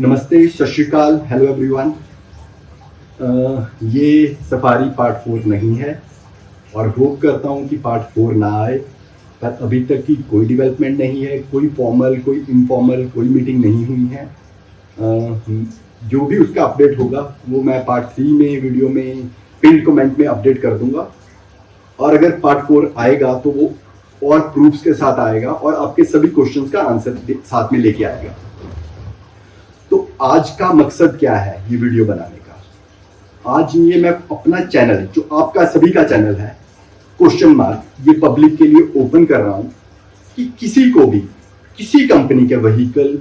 नमस्ते सत श्रीकाल हेलो एवरीवन ये सफारी पार्ट फोर नहीं है और होप करता हूँ कि पार्ट फोर ना आए पर अभी तक की कोई डेवलपमेंट नहीं है कोई फॉर्मल कोई इनफॉर्मल कोई मीटिंग नहीं हुई है। अ, जो भी उसका अपडेट होगा वो मैं पार्ट थ्री में वीडियो में पिन कमेंट में अपडेट कर दूँगा। और अगर पार्ट फोर आएगा तो वो और प्रूफ्स के साथ आएगा और आपके सभी क्वेश्चंस का आंसर साथ में लेके आएगा। आज का मकसद क्या है ये वीडियो बनाने का? आज ये मैं अपना चैनल जो आपका सभी का चैनल है क्वेश्चन मार्क ये पब्लिक के लिए ओपन कर रहा हूँ कि किसी को भी, किसी कंपनी के व्हीकल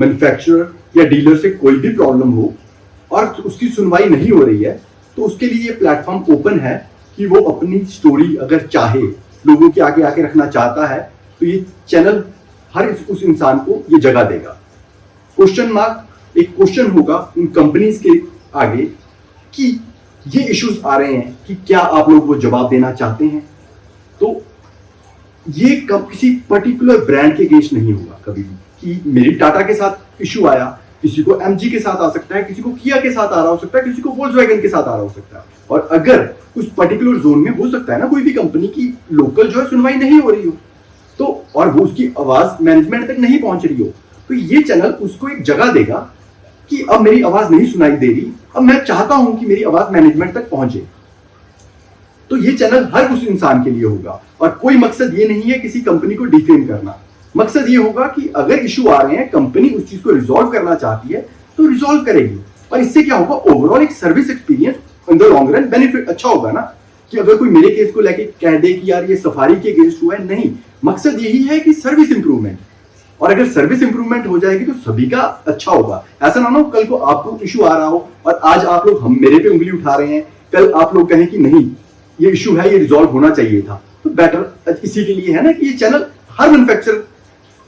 मैन्युफैक्चरर या डीलर से कोई भी प्रॉब्लम हो और उसकी सुनवाई नहीं हो रही है तो उसके लिए ये प्लेटफॉर्म ओपन है कि वो अपनी स्टोरी अगर चाहे, लोगों के आगे आके रखना चाहता है तो ये चैनल हर उस इंसान को ये जगह देगा। क्वेश्चन मार्क एक क्वेश्चन होगा उन कंपनीज़ के आगे कि ये इश्यूज़ आ रहे हैं कि क्या आप लोग वो जवाब देना चाहते हैं? तो ये कब किसी पर्टिकुलर ब्रांड के अगेंस्ट नहीं होगा कभी भी कि मेरी टाटा के साथ इश्यू आया, किसी को एमजी के साथ आ सकता है, किसी को किया के साथ आ रहा हो सकता है, किसी को वोल्स के साथ आ रहा हो सकता है। और अगर उस पर्टिकुलर जोन में हो सकता है ना कोई भी कंपनी की लोकल जो है सुनवाई नहीं हो रही हो तो और वो उसकी आवाज़ मैनेजमेंट तक नहीं पहुँच रही हो तो ये चैनल उसको एक जगह देगा कि अब मेरी आवाज़ नहीं सुनाई दे रही, अब मैं चाहता हूँ कि मेरी आवाज़ मैनेजमेंट तक पहुँचे। तो ये चैनल हर उस इंसान के लिए होगा। और कोई मकसद ये नहीं है किसी कंपनी को डिफेम करना। मकसद ये होगा कि अगर इशू आ रहे हैं कंपनी उस चीज़ को रिजोल्व करना चाहती है तो रिजोल्व करेगी। और इससे क्या होगा? ओवरऑल एक service experience in the long run benefit अच्छा होगा ना? कि अगर कोई मेरे केस को लेके कह दे कि यार ये सफारी के अगेंस्ट हुआ है, नहीं। मकसद यही है कि सर्विस इंप्रूवमेंट और अगर सर्विस इंप्रूवमेंट हो जाएगी तो सभी का अच्छा होगा। ऐसा ना हो, कल को आपको इशू आ रहा हो और आज आप लोग हम मेरे पे उंगली उठा रहे हैं। कल आप लोग कहें कि नहीं, ये इशू है, ये रिजॉल्व होना चाहिए था। तो बेटर इसी के लिए है ना कि ये चैनल हर मैन्युफैक्चर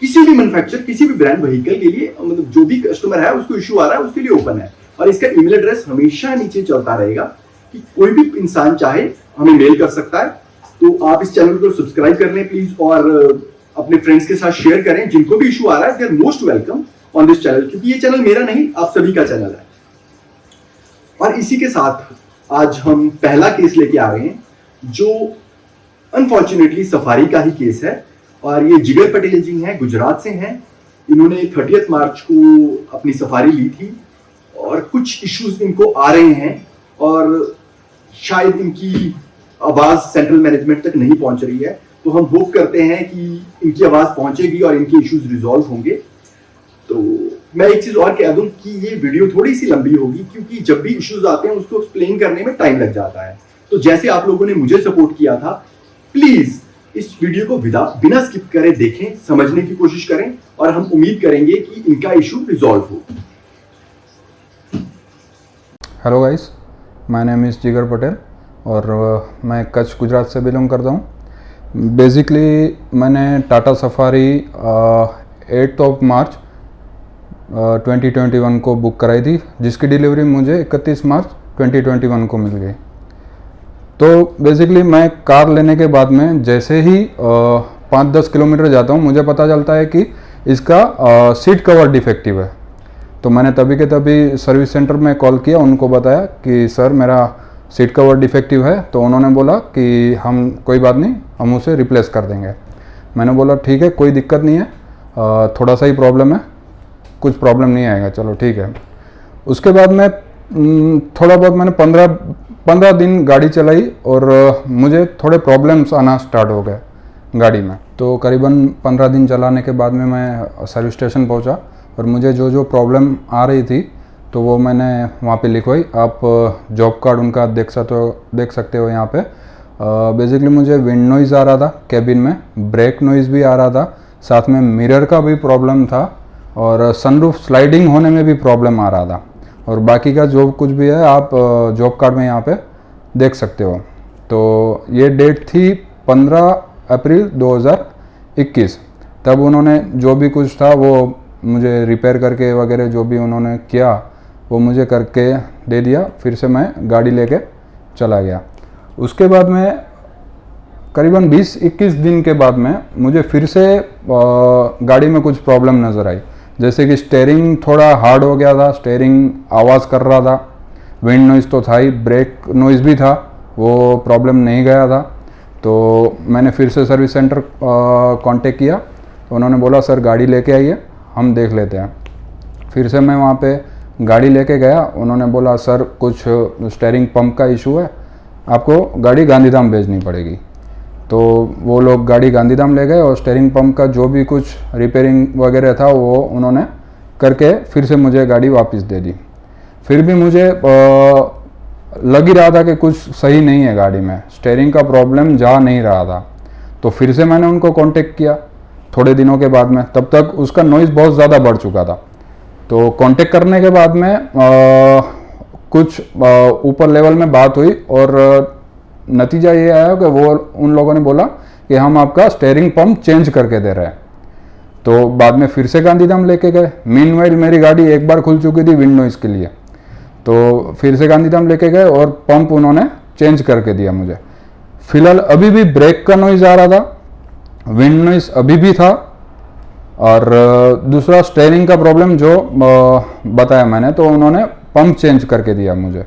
किसी भी मैन्युफैक्चर किसी भी ब्रांड व्हीकल के लिए मतलब जो भी कस्टमर है, उसको इशू आ रहा है, उसके लिए ओपन है। और इसका ईमेल एड्रेस हमेशा नीचे चलता रहेगा कि कोई भी इंसान चाहे हमें मेल कर सकता है। तो आप इस चैनल को सब्सक्राइब कर लें प्लीज़ और अपने फ्रेंड्स के साथ शेयर करें, जिनको भी इशू आ रहा है they are most welcome on this channel क्योंकि ये चैनल मेरा नहीं, आप सभी का चैनल है। और इसी के साथ आज हम पहला केस लेके आ रहे हैं, जो अनफॉर्चुनेटली सफारी का ही केस है। और ये जिगर पटेल जी हैं, गुजरात से हैं। इन्होंने थर्टियथ मार्च को अपनी सफारी ली थी, और कुछ इश्यूज़ इनको आ रहे हैं, और शायद इनकी आवाज़ सेंट्रल मैनेजमेंट तक नहीं पहुँच रही है। तो हम होप करते हैं कि इनकी आवाज़ पहुंचेगी और इनके इश्यूज़ रिजॉल्व होंगे। तो मैं एक चीज़ और कह दूँ कि ये वीडियो थोड़ी सी लंबी होगी क्योंकि जब भी इश्यूज़ आते हैं उसको एक्सप्लेन करने में टाइम लग जाता है। तो जैसे आप लोगों ने मुझे सपोर्ट किया था प्लीज़ इस वीडियो को विदा बिना स्किप करे देखें समझने की कोशिश करें और हम उम्मीद करेंगे कि इनका इशू रिजॉल्व हो। Hello guys my name is Jigar Patel और uh, मैं कच्छ गुजरात से बिलोंग करता हूँ। बेसिकली मैंने Tata Safari eighth of March 2021 को बुक कराई थी, जिसकी डिलीवरी मुझे 31 मार्च 2021 को मिल गई। तो बेसिकली मैं कार लेने के बाद में जैसे ही पाँच दस किलोमीटर जाता हूँ, मुझे पता चलता है कि इसका सीट कवर डिफेक्टिव है। तो मैंने तभी के तभी सर्विस सेंटर में कॉल किया, उनको बताया कि, सर, मेरा सीट कवर डिफेक्टिव है तो उन्होंने बोला कि हम, कोई बात नहीं, हम उसे रिप्लेस कर देंगे। मैंने बोला, ठीक है, कोई दिक्कत नहीं है थोड़ा सा ही प्रॉब्लम है, कुछ प्रॉब्लम नहीं आएगा, चलो ठीक है। उसके बाद में थोड़ा बहुत मैंने पंद्रह पंद्रह दिन गाड़ी चलाई और मुझे थोड़े प्रॉब्लम्स आना स्टार्ट हो गए गाड़ी में। तो करीबन पंद्रह दिन चलाने के बाद में मैं सर्विस स्टेशन पहुँचा और मुझे जो जो प्रॉब्लम आ रही थी तो वो मैंने वहाँ पे लिखवाई। आप जॉब कार्ड उनका देख सकते हो देख सकते हो यहाँ पे। बेसिकली मुझे विंड नॉइज़ आ रहा था कैबिन में ब्रेक नॉइज़ भी आ रहा था। साथ में मिरर का भी प्रॉब्लम था और सनरूफ स्लाइडिंग होने में भी प्रॉब्लम आ रहा था। और बाकी का जो कुछ भी है, आप जॉब कार्ड में यहाँ पे देख सकते हो। तो ये डेट थी 15 अप्रैल 2021 तब उन्होंने जो भी कुछ था, वो मुझे रिपेयर करके वगैरह जो भी उन्होंने किया वो मुझे करके दे दिया, फिर से मैं गाड़ी लेके चला गया। उसके बाद में, करीबन 20-21 दिन के बाद में मुझे फिर से गाड़ी में कुछ प्रॉब्लम नज़र आई। जैसे कि स्टेयरिंग थोड़ा हार्ड हो गया था स्टेयरिंग आवाज़ कर रहा था विंड नॉइज़ तो था ही ब्रेक नॉइज़ भी था, वो प्रॉब्लम नहीं गया था। तो मैंने फिर से सर्विस सेंटर कांटेक्ट किया। तो उन्होंने बोला, सर, गाड़ी लेके आइए, हम देख लेते हैं। फिर से मैं वहाँ पे गाड़ी लेके गया, उन्होंने बोला, सर, कुछ स्टेयरिंग पंप का इशू है, आपको गाड़ी गांधीधाम भेजनी पड़ेगी। तो वो लोग गाड़ी गांधीधाम ले गए और स्टेयरिंग पंप का जो भी कुछ रिपेयरिंग वगैरह था, वो उन्होंने करके फिर से मुझे गाड़ी वापस दे दी। फिर भी मुझे लग ही रहा था कि कुछ सही नहीं है गाड़ी में। स्टेयरिंग का प्रॉब्लम जा नहीं रहा था। तो फिर से मैंने उनको कांटेक्ट किया, थोड़े दिनों के बाद में। तब तक उसका नॉइज़ बहुत ज़्यादा बढ़ चुका था। तो कांटेक्ट करने के बाद में आ, कुछ ऊपर लेवल में बात हुई और नतीजा ये आया कि वो उन लोगों ने बोला कि हम आपका स्टेयरिंग पंप चेंज करके दे रहे हैं। तो बाद में फिर से गांधीधाम लेके गए। मीन मेरी गाड़ी एक बार खुल चुकी थी विंड नॉइज़ के लिए। तो फिर से गांधीधाम लेके गए और पंप उन्होंने चेंज करके दिया मुझे। फ़िलहाल अभी भी ब्रेक का नॉइज़ आ रहा था। विंड नॉइज़ अभी भी था। और दूसरा स्टेयरिंग का प्रॉब्लम जो बताया मैंने तो उन्होंने पंप चेंज करके दिया मुझे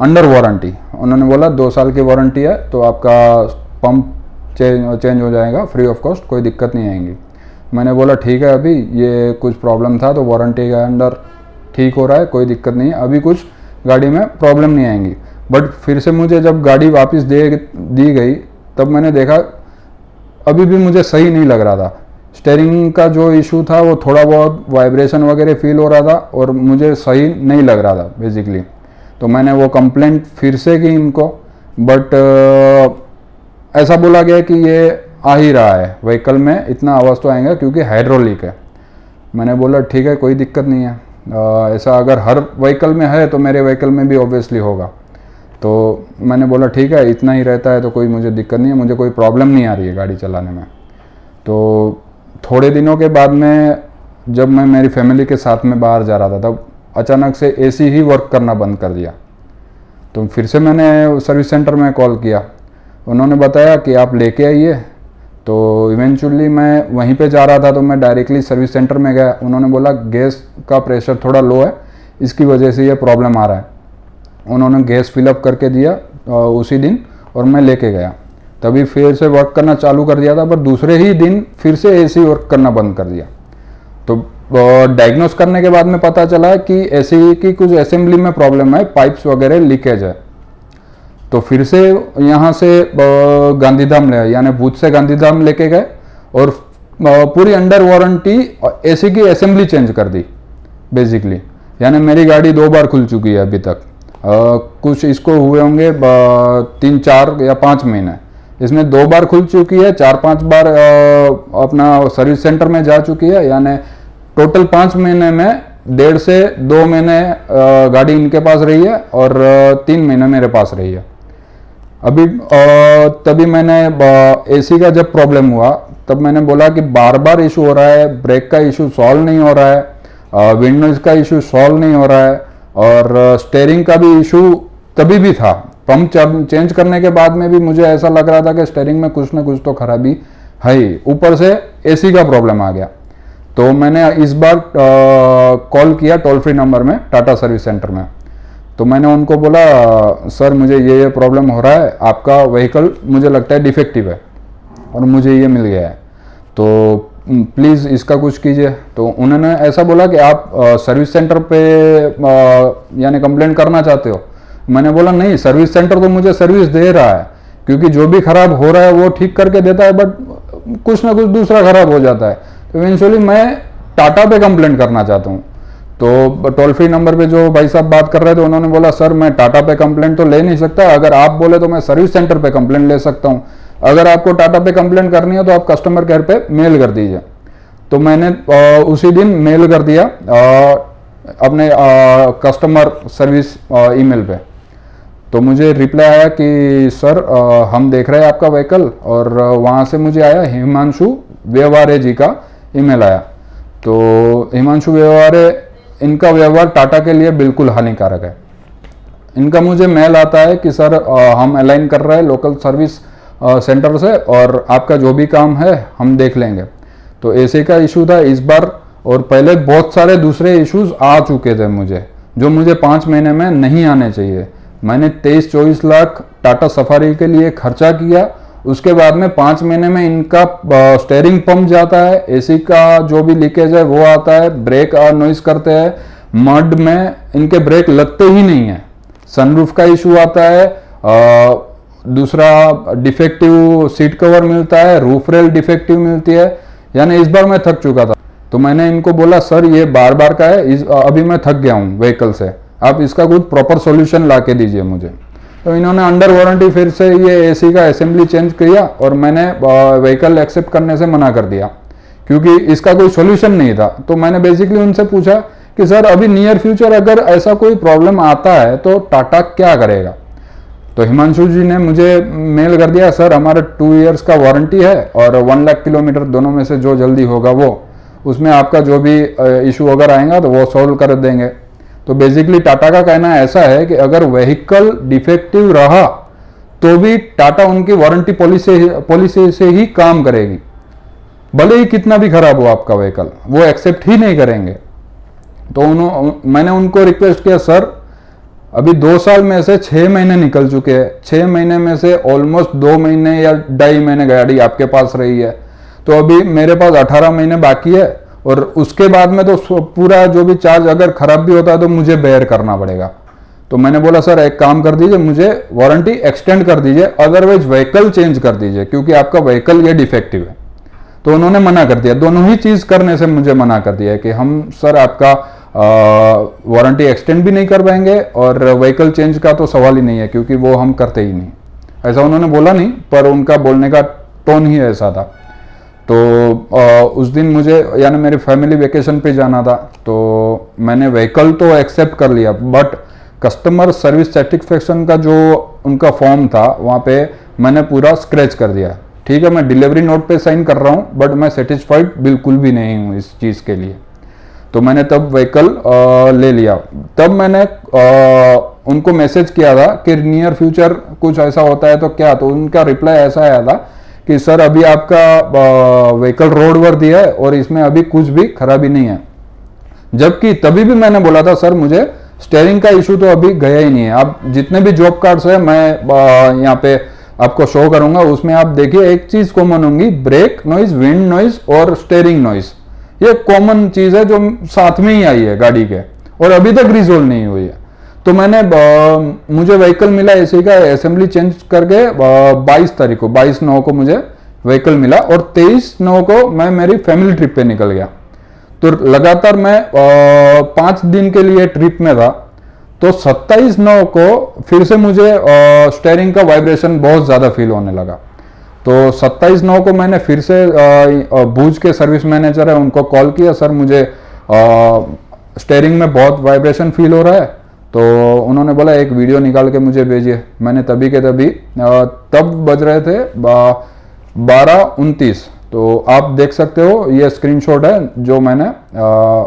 अंडर वारंटी उन्होंने बोला, दो साल की वारंटी है तो आपका पंप चेंज चेंज हो जाएगा फ्री ऑफ़ कॉस्ट कोई दिक्कत नहीं आएँगी। मैंने बोला, ठीक है अभी, ये कुछ प्रॉब्लम था तो वारंटी के अंडर ठीक हो रहा है, कोई दिक्कत नहीं है, अभी कुछ गाड़ी में प्रॉब्लम नहीं आएँगी। बट फिर से मुझे जब गाड़ी वापस दे, दी गई, तब मैंने देखा, अभी भी मुझे सही नहीं लग रहा था। स्टेयरिंग का जो इशू था, वो थोड़ा बहुत वाइब्रेशन वगैरह फील हो रहा था और मुझे सही नहीं लग रहा था बेसिकली तो मैंने वो कंप्लेंट फिर से की इनको बट ऐसा बोला गया कि ये आ ही रहा है व्हीकल में इतना आवाज़ तो आएगा क्योंकि हाइड्रोलिक है। मैंने बोला, ठीक है, कोई दिक्कत नहीं है। ऐसा अगर हर व्हीकल में है तो मेरे व्हीकल में भी ऑब्वियसली होगा। तो मैंने बोला, ठीक है, इतना ही रहता है तो कोई मुझे दिक्कत नहीं है, मुझे कोई प्रॉब्लम नहीं आ रही है गाड़ी चलाने में। तो थोड़े दिनों के बाद में जब मैं मेरी फैमिली के साथ में बाहर जा रहा था, तब अचानक से एसी ही वर्क करना बंद कर दिया। तो फिर से मैंने सर्विस सेंटर में कॉल किया। उन्होंने बताया कि आप लेके आइए। तो इवेंचुअली मैं वहीं पे जा रहा था तो मैं डायरेक्टली सर्विस सेंटर में गया। उन्होंने बोला गैस का प्रेशर थोड़ा लो है, इसकी वजह से ये प्रॉब्लम आ रहा है। उन्होंने गैस फिलअप करके दिया उसी दिन और मैं लेके गया। तभी फिर से वर्क करना चालू कर दिया था पर दूसरे ही दिन फिर से एसी वर्क करना बंद कर दिया। तो डायग्नोस करने के बाद में पता चला कि एसी की कुछ असेंबली में प्रॉब्लम है पाइप्स वगैरह लीकेज है। तो फिर से यहाँ से गांधीधाम ले यानी भूत से गांधीधाम लेके गए और पूरी अंडर वारंटी एसी की असेंबली चेंज कर दी बेसिकली यानी मेरी गाड़ी दो बार खुल चुकी है अभी तक। आ, कुछ इसको हुए होंगे तीन चार या पाँच महीने। इसमें दो बार खुल चुकी है, चार पाँच बार अपना सर्विस सेंटर में जा चुकी है, यानी टोटल पाँच महीने में डेढ़ से दो महीने गाड़ी इनके पास रही है और तीन महीने मेरे पास रही है। अभी तभी मैंने एसी का जब प्रॉब्लम हुआ, तब मैंने बोला कि बार बार इशू हो रहा है ब्रेक का इशू सॉल्व नहीं हो रहा है विंडोज़ का इशू सॉल्व नहीं हो रहा है, और स्टेयरिंग का भी इशू तभी भी था। पंप चेंज करने के बाद में भी मुझे ऐसा लग रहा था कि स्टेयरिंग में कुछ ना कुछ तो खराबी है ऊपर से एसी का प्रॉब्लम आ गया। तो मैंने इस बार कॉल किया टोल फ्री नंबर में टाटा सर्विस सेंटर में। तो मैंने उनको बोला, सर, मुझे ये ये प्रॉब्लम हो रहा है, आपका व्हीकल मुझे लगता है डिफेक्टिव है और मुझे ये मिल गया है। तो प्लीज़ इसका कुछ कीजिए। तो उन्होंने ऐसा बोला कि आप सर्विस सेंटर पे यानी कंप्लेंट करना चाहते हो मैंने बोला नहीं सर्विस सेंटर तो मुझे सर्विस दे रहा है क्योंकि जो भी खराब हो रहा है वो ठीक करके देता है बट कुछ ना कुछ दूसरा खराब हो जाता है. तो इवेंचुअली मैं टाटा पे कंप्लेंट करना चाहता हूँ। तो टोल फ्री नंबर पे जो भाई साहब बात कर रहे थे उन्होंने बोला सर मैं टाटा पे कंप्लेंट तो ले नहीं सकता अगर आप बोले तो मैं सर्विस सेंटर पे कंप्लेंट ले सकता हूँ। अगर आपको टाटा पे कंप्लेंट करनी है तो आप कस्टमर केयर पे मेल कर दीजिए। तो मैंने आ, उसी दिन मेल कर दिया आ, अपने आ, कस्टमर सर्विस ईमेल पे। तो मुझे रिप्लाई आया कि सर आ, हम देख रहे हैं आपका व्हीकल और वहाँ से मुझे आया हिमांशु व्यवहारे जी का ईमेल आया। तो हिमांशु व्यवहारे इनका व्यवहार टाटा के लिए बिल्कुल हानिकारक है। इनका मुझे मेल आता है कि सर आ, हम अलाइन कर रहे हैं लोकल सर्विस आ, सेंटर से और आपका जो भी काम है हम देख लेंगे। तो ऐसे का इशू था इस बार और पहले बहुत सारे दूसरे इश्यूज़ आ चुके थे मुझे जो मुझे पाँच महीने में नहीं आने चाहिए। मैंने तेईस चौबीस लाख टाटा सफारी के लिए खर्चा किया। उसके बाद में पाँच महीने में इनका स्टेयरिंग पंप जाता है। एसी का जो भी लीकेज है वो आता है। ब्रेक और नॉइस करते हैं। मड में इनके ब्रेक लगते ही नहीं है। सनरूफ का इशू आता है। आ, दूसरा डिफेक्टिव सीट कवर मिलता है। रूफ रेल डिफेक्टिव मिलती है। यानी इस बार मैं थक चुका था। तो मैंने इनको बोला सर ये बार बार का है। इस अभी मैं थक गया हूँ व्हीकल से। आप इसका कुछ प्रॉपर सॉल्यूशन ला के दीजिए मुझे। तो इन्होंने अंडर वारंटी फिर से ये एसी का असेंबली चेंज किया और मैंने व्हीकल एक्सेप्ट करने से मना कर दिया। क्योंकि इसका कोई सोल्यूशन नहीं था। तो मैंने बेसिकली उनसे पूछा कि, सर, अभी नियर फ्यूचर अगर ऐसा कोई प्रॉब्लम आता है तो टाटा क्या करेगा? तो हिमांशु जी ने मुझे मेल कर दिया, सर, हमारा टू इयर्स का वारंटी है और वन लाख किलोमीटर दोनों में से जो जल्दी होगा वो, उसमें आपका जो भी इशू अगर आएगा तो वो सॉल्व कर देंगे। तो बेसिकली टाटा का कहना ऐसा है कि अगर व्हीकल डिफेक्टिव रहा तो भी टाटा उनकी वारंटी पॉलिसी पॉलिसी से ही काम करेगी। भले ही कितना भी खराब हो आपका व्हीकल वो एक्सेप्ट ही नहीं करेंगे। तो उन्होंने मैंने उनको रिक्वेस्ट किया सर अभी दो साल में से छह महीने निकल चुके हैं। छह महीने में से ऑलमोस्ट दो महीने या ढाई महीने गाड़ी आपके पास रही है। तो अभी मेरे पास अठारह महीने बाकी है। और उसके बाद में तो पूरा जो भी चार्ज अगर खराब भी होता है तो मुझे बेयर करना पड़ेगा। तो मैंने बोला, सर, एक काम कर दीजिए, मुझे वारंटी एक्सटेंड कर दीजिए अदरवाइज़ व्हीकल चेंज कर दीजिए, क्योंकि आपका व्हीकल ये डिफेक्टिव है। तो उन्होंने मना कर दिया। दोनों ही चीज़ करने से मुझे मना कर दिया कि हम, सर, आपका वारंटी एक्सटेंड भी नहीं कर पाएँगे और व्हीकल चेंज का तो सवाल ही नहीं है, क्योंकि वो हम करते ही नहीं। ऐसा उन्होंने बोला नहीं, पर उनका बोलने का टोन ही ऐसा था। तो आ, उस दिन मुझे यानी मेरी फैमिली वेकेशन पे जाना था तो मैंने व्हीकल तो एक्सेप्ट कर लिया बट कस्टमर सर्विस सेटिस्फेक्शन का जो उनका फॉर्म था वहाँ पे मैंने पूरा स्क्रैच कर दिया। ठीक है मैं डिलीवरी नोट पे साइन कर रहा हूँ बट मैं सेटिस्फाइड बिल्कुल भी नहीं हूँ इस चीज़ के लिए। तो मैंने तब व्हीकल ले लिया। तब मैंने आ, उनको मैसेज किया था कि नियर फ्यूचर कुछ ऐसा होता है तो क्या? तो उनका रिप्लाई ऐसा आया था कि सर, अभी आपका व्हीकल रोड वर दिया है और इसमें अभी कुछ भी खराबी नहीं है। जबकि तभी भी मैंने बोला था, सर, मुझे स्टेयरिंग का इशू तो अभी गया ही नहीं है। आप जितने भी जॉब कार्ड्स है, मैं यहाँ पे आपको शो करूँगा। उसमें आप देखिए, एक चीज़ कॉमन होंगी ब्रेक नॉइज़ विंड नॉइज़ और स्टेयरिंग नॉइज़ ये कॉमन चीज़ है जो साथ में ही आई है गाड़ी के। और अभी तक रिजोल्व नहीं हुई है। तो मैंने मुझे व्हीकल मिला एसी का असेंबली चेंज करके बाईस तारीख को, बाईस नौ को मुझे व्हीकल मिला और तेईस नौ को मैं मेरी फैमिली ट्रिप पे निकल गया। तो लगातार मैं पाँच दिन के लिए ट्रिप में था। तो सत्ताईस नौ को फिर से मुझे स्टेयरिंग का वाइब्रेशन बहुत ज़्यादा फील होने लगा। तो सत्ताईस नौ को मैंने फिर से भूज के सर्विस मैनेजर है, उनको कॉल किया, सर, मुझे स्टेयरिंग में बहुत वाइब्रेशन फील हो रहा है। तो उन्होंने बोला एक वीडियो निकाल के मुझे भेजिए। मैंने तभी के तभी तब बज रहे थे बारह उनतीस। तो आप देख सकते हो ये स्क्रीनशॉट है जो मैंने आ,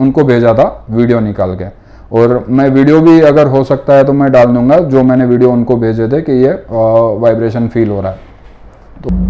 उनको भेजा था वीडियो निकाल के। और मैं वीडियो भी अगर हो सकता है तो मैं डाल दूँगा जो मैंने वीडियो उनको भेजे थे कि ये वाइब्रेशन फील हो रहा है। तो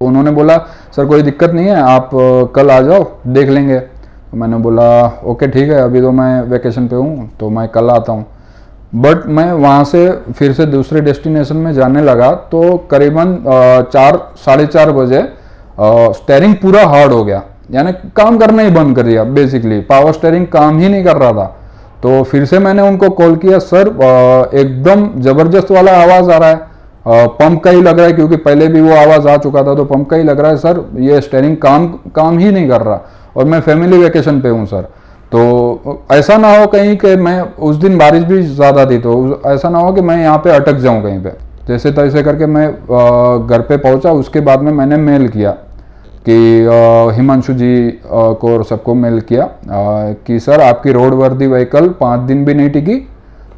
उन्होंने बोला सर, कोई दिक्कत नहीं है, आप कल आ जाओ, देख लेंगे। तो मैंने बोला, ओके, ठीक है, अभी तो मैं वैकेशन पे हूँ तो मैं कल आता हूँ। बट मैं वहाँ से फिर से दूसरे डेस्टिनेशन में जाने लगा तो करीबन चार, साढ़े चार बजे स्टेयरिंग पूरा हार्ड हो गया। यानी काम करना ही बंद कर दिया बेसिकली पावर स्टेयरिंग काम ही नहीं कर रहा था। तो फिर से मैंने उनको कॉल किया, सर एकदम ज़बरदस्त वाला आवाज़ आ रहा है। पंप का ही लग रहा है, क्योंकि पहले भी वो आवाज़ आ चुका था तो पंप का ही लग रहा है, सर, ये स्टेयरिंग काम काम ही नहीं कर रहा और मैं फैमिली वेकेशन पे हूँ, सर। तो ऐसा ना हो कहीं कि मैं, उस दिन बारिश भी ज़्यादा थी तो ऐसा ना हो कि मैं यहाँ पे अटक जाऊँ कहीं पे। जैसे तैसे करके मैं घर पे पहुँचा, उसके बाद में मैंने मेल किया कि हिमांशु जी को और सबको मेल किया कि, सर, आपकी रोड वर्दी व्हीकल पाँच दिन भी नहीं टिकी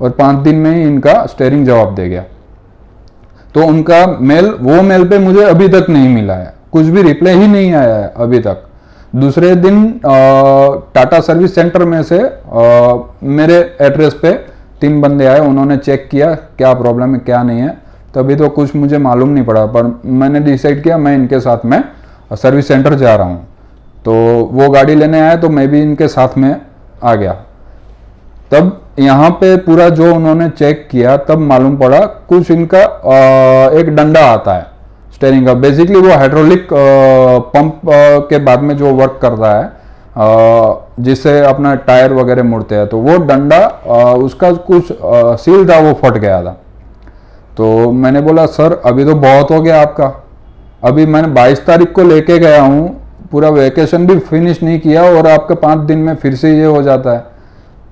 और पाँच दिन में ही इनका स्टेयरिंग जवाब दे गया। तो उनका मेल वो मेल पे मुझे अभी तक नहीं मिला है। कुछ भी रिप्लाई ही नहीं आया है अभी तक। दूसरे दिन टाटा सर्विस सेंटर में से अ, मेरे एड्रेस पे तीन बंदे आए उन्होंने चेक किया क्या प्रॉब्लम है क्या नहीं है। तभी तो कुछ मुझे मालूम नहीं पड़ा पर मैंने डिसाइड किया मैं इनके साथ में सर्विस सेंटर जा रहा हूँ। तो वो गाड़ी लेने आए तो मैं भी इनके साथ में आ गया। तब यहाँ पे पूरा जो उन्होंने चेक किया तब मालूम पड़ा कुछ इनका एक डंडा आता है स्टेयरिंग का। बेसिकली वो हाइड्रोलिक पंप के बाद में जो वर्क करता है अ, जिससे अपना टायर वगैरह मुड़ते हैं तो वो डंडा उसका कुछ सील था वो फट गया था। तो मैंने बोला सर अभी तो बहुत हो गया आपका। अभी मैंने 22 तारीख को लेके गया हूँ पूरा वेकेशन भी फिनिश नहीं किया और आपके पाँच दिन में फिर से ये हो जाता है।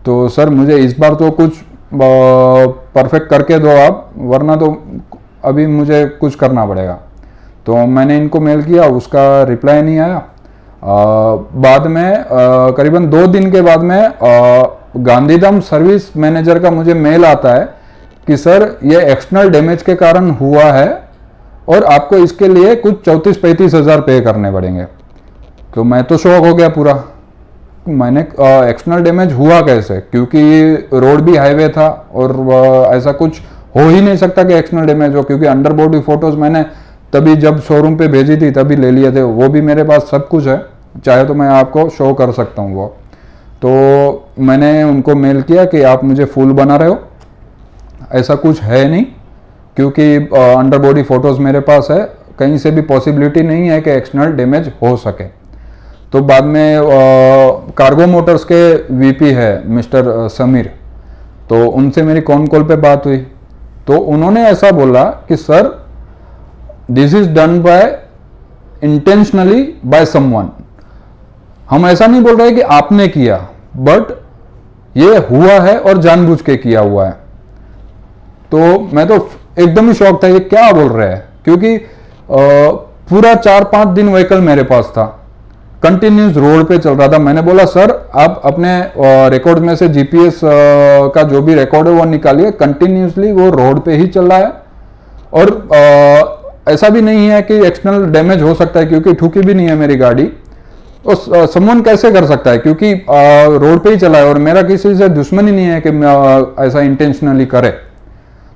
तो सर मुझे इस बार तो कुछ परफेक्ट करके दो आप वरना तो अभी मुझे कुछ करना पड़ेगा। तो मैंने इनको मेल किया उसका रिप्लाई नहीं आया। अ, बाद में करीबन दो दिन के बाद में गांधीधाम सर्विस मैनेजर का मुझे मेल आता है कि सर ये एक्सटर्नल डैमेज के कारण हुआ है और आपको इसके लिए कुछ चौंतीस पैंतीस हज़ार पे करने पड़ेंगे। तो मैं तो शौक हो गया पूरा। मैंने एक्सटर्नल डैमेज हुआ कैसे? क्योंकि रोड भी हाईवे था और ऐसा कुछ हो ही नहीं सकता कि एक्सटर्नल डैमेज हो, क्योंकि अंडर बॉडी फ़ोटोज़ मैंने तभी जब शोरूम पे भेजी थी, तभी ले लिए थे। वो भी मेरे पास सब कुछ है, चाहे तो मैं आपको शो कर सकता हूँ वो। तो मैंने उनको मेल किया कि आप मुझे फुल बना रहे हो। ऐसा कुछ है नहीं, क्योंकि अंडर बॉडी फ़ोटोज़ मेरे पास है। कहीं से भी पॉसिबिलिटी नहीं है कि एक्सटर्नल डैमेज हो सके। तो बाद में कार्गो मोटर्स के वीपी है मिस्टर समीर। तो उनसे मेरी कॉन कॉल पे बात हुई। तो उन्होंने ऐसा बोला कि sir this is done by intentionally by someone हम ऐसा नहीं बोल रहे कि आपने किया बट ये हुआ है और जानबूझ के किया हुआ है। तो मैं तो एकदम ही शौक था ये क्या बोल रहे हैं? क्योंकि अ, पूरा चार पाँच दिन व्हीकल मेरे पास था। कंटिन्यूस रोड पे चल रहा था। मैंने बोला सर आप अपने रिकॉर्ड में से जीपीएस का जो भी रिकॉर्ड है वो निकालिए। कंटिन्यूसली वो रोड पे ही चल रहा है। और अ, ऐसा भी नहीं है कि एक्सटर्नल डैमेज हो सकता है क्योंकि ठुकी भी नहीं है मेरी गाड़ी। और समवन कैसे कर सकता है? क्योंकि रोड पे ही चला है और मेरा किसी से दुश्मनी नहीं है कि ऐसा इंटेंशनली करे।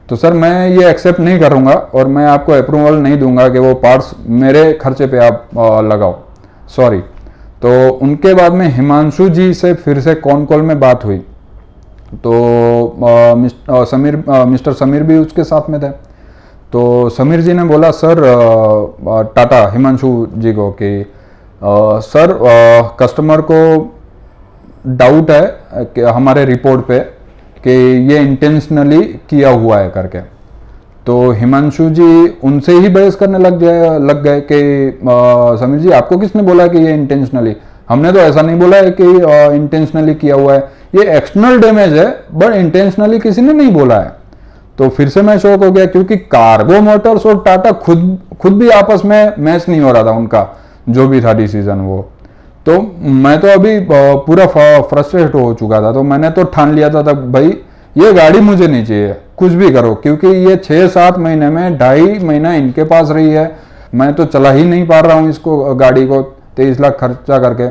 तो सर मैं ये एक्सेप्ट नहीं करूँगा और मैं आपको अप्रूवल नहीं दूँगा कि वो पार्ट्स मेरे खर्चे पे आप लगाओ। सॉरी तो उनके बाद में हिमांशु जी से फिर से कॉन कॉल में बात हुई? तो अ, समीर अ, मिस्टर समीर भी उसके साथ में थे। तो समीर जी ने बोला सर टाटा हिमांशु जी को कि सर कस्टमर को डाउट है कि हमारे रिपोर्ट पे कि ये इंटेंशनली किया हुआ है करके। तो हिमांशु जी उनसे ही बहस करने लग गए लग गए कि समीर जी, आपको किसने बोला कि ये इंटेंशनली हमने तो ऐसा नहीं बोला है कि इंटेंशनली किया हुआ है। ये एक्सटर्नल डैमेज है बट इंटेंशनली किसी ने नहीं बोला है। तो फिर से मैं शौक हो गया, क्योंकि कार्गो मोटर्स और टाटा खुद खुद भी आपस में मैच नहीं हो रहा था उनका, जो भी था डिसीज़न वो। तो मैं तो अभी पूरा फ्रस्ट्रेट हो चुका था तो मैंने तो ठान लिया था तब, भाई, ये गाड़ी मुझे नहीं चाहिए। कुछ भी करो क्योंकि ये छः सात महीने में ढाई महीना इनके पास रही है। मैं तो चला ही नहीं पा रहा हूँ इसको गाड़ी को तेईस लाख खर्चा करके।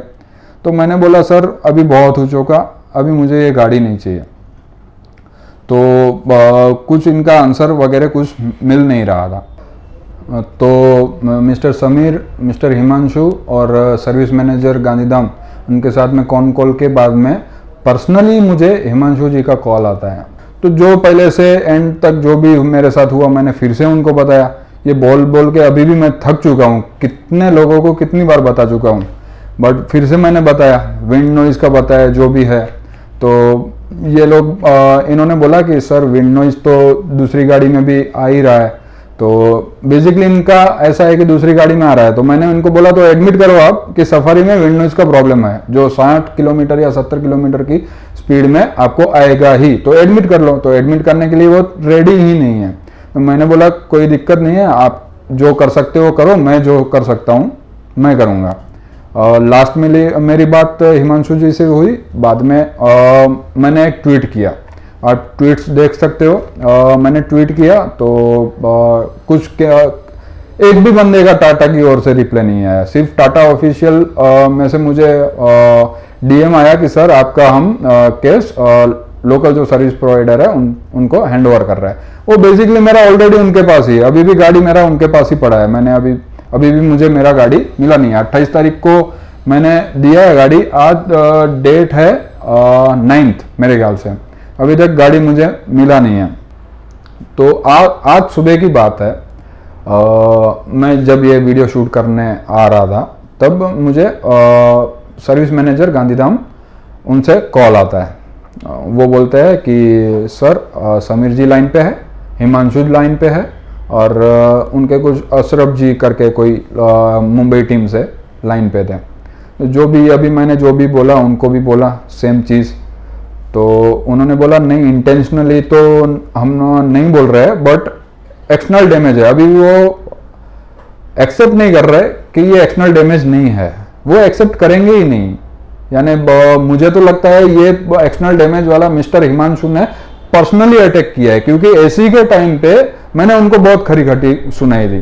तो मैंने बोला सर अभी बहुत हो चुका अभी मुझे ये गाड़ी नहीं चाहिए। तो अ, कुछ इनका आंसर वगैरह कुछ मिल नहीं रहा था। तो मिस्टर समीर मिस्टर हिमांशु और सर्विस मैनेजर गांधीधाम उनके साथ में कॉन कॉल के बाद में पर्सनली मुझे हिमांशु जी का कॉल आता है। तो जो पहले से एंड तक जो भी मेरे साथ हुआ, मैंने फिर से उनको बताया। ये बोल बोल के अभी भी मैं थक चुका हूँ। कितने लोगों को कितनी बार बता चुका हूँ। बट फिर से मैंने बताया विंड नॉइज़ का बताया, जो भी है। तो ये लोग इन्होंने बोला कि, सर विंड नॉइज़ तो दूसरी गाड़ी में भी आ ही रहा है। तो बेसिकली इनका ऐसा है कि दूसरी गाड़ी में आ रहा है। तो मैंने इनको बोला तो एडमिट करो आप कि सफारी में विंड नॉइज़ का प्रॉब्लम है जो 60 किलोमीटर या 70 किलोमीटर की स्पीड में आपको आएगा ही। तो एडमिट कर लो। तो एडमिट करने के लिए वो रेडी ही नहीं है। तो मैंने बोला कोई दिक्कत नहीं है आप जो कर सकते हो करो मैं जो कर सकता हूँ मैं करूँगा। और लास्ट में मेरी बात हिमांशु जी से हुई। बाद में आ, मैंने एक ट्वीट किया। आप ट्वीट्स देख सकते हो। आ, मैंने ट्वीट किया तो आ, कुछ क्या एक भी बंदे का टाटा की ओर से रिप्लाई नहीं आया। सिर्फ़ टाटा ऑफिशियल में से मुझे डीएम आया कि सर आपका हम आ, केस आ, लोकल जो सर्विस प्रोवाइडर है उन उनको हैंड ओवर कर रहा है। वो बेसिकली मेरा ऑलरेडी उनके पास ही अभी भी गाड़ी मेरा उनके पास ही पड़ा है। मैंने अभी अभी भी मुझे मेरा गाड़ी मिला नहीं है। अट्ठाईस तारीख को मैंने दिया है गाड़ी। आज डेट है नाइन्थ मेरे ख्याल से। अभी तक गाड़ी मुझे मिला नहीं है। तो आ, आज सुबह की बात है। आ, मैं जब ये वीडियो शूट करने आ रहा था तब मुझे आ, सर्विस मैनेजर गांधीधाम उनसे कॉल आता है। वो बोलते हैं कि सर समीर जी लाइन पे है हिमांशु लाइन पे है और उनके कुछ अशरफ जी करके कोई मुंबई टीम से लाइन पे थे। तो जो भी अभी मैंने जो भी बोला उनको भी बोला सेम चीज़। तो उन्होंने बोला, नहीं इंटेंशनली तो हम नहीं बोल रहे हैं बट एक्सटर्नल डैमेज है। अभी वो एक्सेप्ट नहीं कर रहे कि ये एक्सटर्नल डैमेज नहीं है। वो एक्सेप्ट करेंगे ही नहीं। यानी मुझे तो लगता है ये एक्सटर्नल डैमेज वाला मिस्टर हिमांशु ने पर्सनली अटैक किया है, क्योंकि एसी के टाइम पे मैंने उनको बहुत खरी खटी सुनाई थी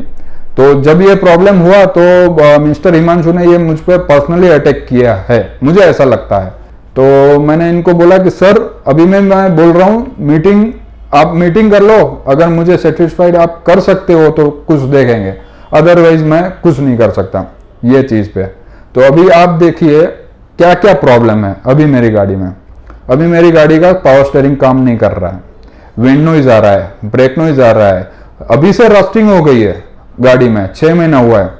तो जब ये प्रॉब्लम हुआ तो मिस्टर हिमांशु ने ये मुझ पर पर्सनली अटैक किया है। मुझे ऐसा लगता है। तो मैंने इनको बोला कि, सर, अभी मैं मैं बोल रहा हूँ, मीटिंग, आप मीटिंग कर लो, अगर मुझे सेटिस्फाइड आप कर सकते हो तो कुछ देखेंगे अदरवाइज़ मैं कुछ नहीं कर सकता, ये चीज़ पे। तो अभी आप देखिए क्या क्या प्रॉब्लम है, अभी मेरी गाड़ी में। अभी मेरी गाड़ी का पावर स्टेयरिंग काम नहीं कर रहा है। विंड नॉइज़ आ रहा है ब्रेक नॉइज़ आ रहा है। अभी से रस्टिंग हो गई है गाड़ी में, छह महीना हुआ है।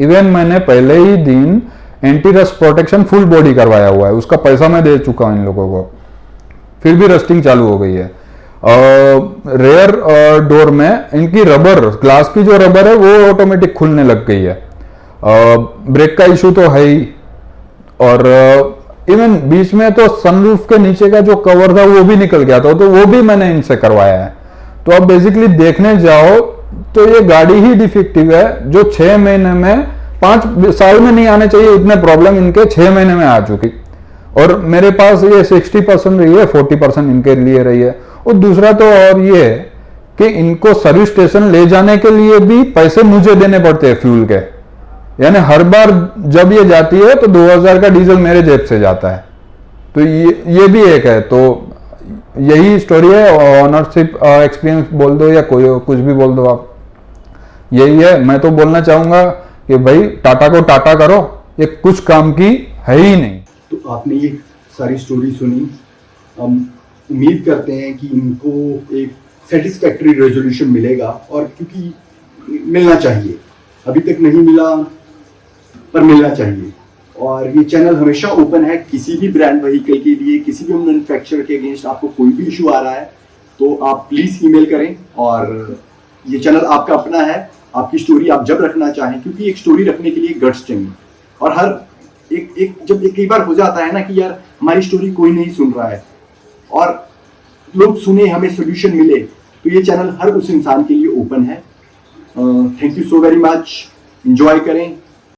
इवन मैंने पहले ही दिन anti rust protection full body करवाया हुआ है। उसका पैसा मैं दे चुका हूँ इन लोगों को। फिर भी रस्टिंग चालू हो गई है। रेयर डोर में इनकी रबर ग्लास की जो रबर है, वो ऑटोमेटिक खुलने लग गई है। ब्रेक का इशू तो है ही। और इवन बीच में तो सनरूफ के नीचे का जो कवर था, वो भी निकल गया था तो वो भी मैंने इनसे करवाया है। तो अब बेसिकली देखने जाओ तो ये गाड़ी ही डिफेक्टिव है, जो छह महीने में पाँच साल में नहीं आने चाहिए, इतने प्रॉब्लम इनके छह महीने में आ चुकी। और मेरे पास ये सिक्सटी परसेंट रही है फोर्टी परसेंट इनके लिए रही है। और दूसरा तो और ये है कि इनको सर्विस स्टेशन ले जाने के लिए भी पैसे मुझे देने पड़ते हैं फ्यूल के। यानी हर बार जब ये जाती है तो 2000 का डीजल मेरे जेब से जाता है। तो ये ये भी एक है। तो यही स्टोरी है ऑनरशिप एक्सपीरियंस बोल दो या कोई कुछ भी बोल दो आप। यही है। मैं तो बोलना चाहूँगा कि भाई टाटा को टाटा करो, ये कुछ काम की है ही नहीं। तो आपने ये सारी स्टोरी सुनी। हम उम्मीद करते हैं कि इनको एक सेटिस्फैक्ट्री रेजोल्यूशन मिलेगा और क्योंकि मिलना चाहिए। अभी तक नहीं मिला, पर मिलना चाहिए। और ये चैनल हमेशा ओपन है, किसी भी ब्रांड व्हीकल के लिए, किसी भी मैन्युफैक्चरर के अगेंस्ट आपको कोई भी इशू आ रहा है तो आप प्लीज़ ईमेल करें और ये चैनल आपका अपना है। आपकी स्टोरी आप जब रखना चाहें, क्योंकि एक स्टोरी रखने के लिए गट्स चाहिए। और हर एक एक, जब एक कई बार हो जाता है ना कि यार, हमारी स्टोरी कोई नहीं सुन रहा है। और लोग सुने, हमें सोल्यूशन मिले तो ये चैनल हर उस इंसान के लिए ओपन है। Thank you so very much enjoy करें।